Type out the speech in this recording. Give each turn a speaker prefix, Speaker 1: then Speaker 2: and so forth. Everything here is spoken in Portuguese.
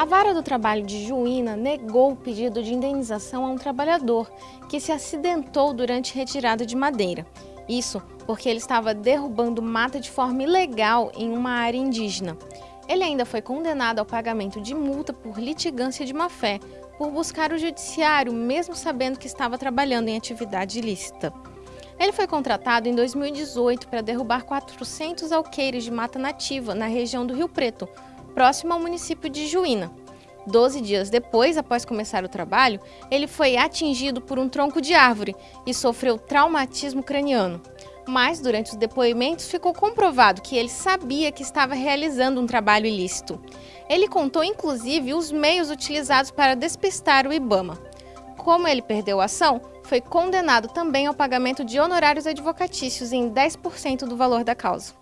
Speaker 1: A vara do trabalho de Juína negou o pedido de indenização a um trabalhador que se acidentou durante retirada de madeira. Isso porque ele estava derrubando mata de forma ilegal em uma área indígena. Ele ainda foi condenado ao pagamento de multa por litigância de má-fé, por buscar o judiciário, mesmo sabendo que estava trabalhando em atividade ilícita. Ele foi contratado em 2018 para derrubar 400 alqueires de mata nativa na região do Rio Preto, próximo ao município de Juína. Doze dias depois, após começar o trabalho, ele foi atingido por um tronco de árvore e sofreu traumatismo craniano. Mas, durante os depoimentos, ficou comprovado que ele sabia que estava realizando um trabalho ilícito. Ele contou, inclusive, os meios utilizados para despistar o Ibama. Como ele perdeu a ação, foi condenado também ao pagamento de honorários advocatícios em 10% do valor da causa.